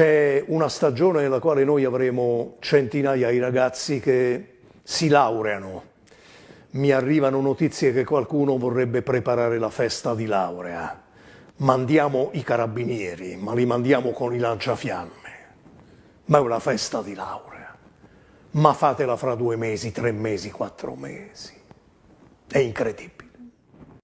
C'è una stagione nella quale noi avremo centinaia di ragazzi che si laureano. Mi arrivano notizie che qualcuno vorrebbe preparare la festa di laurea. Mandiamo i carabinieri, ma li mandiamo con i lanciafiamme. Ma è una festa di laurea. Ma fatela fra due mesi, tre mesi, quattro mesi. È incredibile.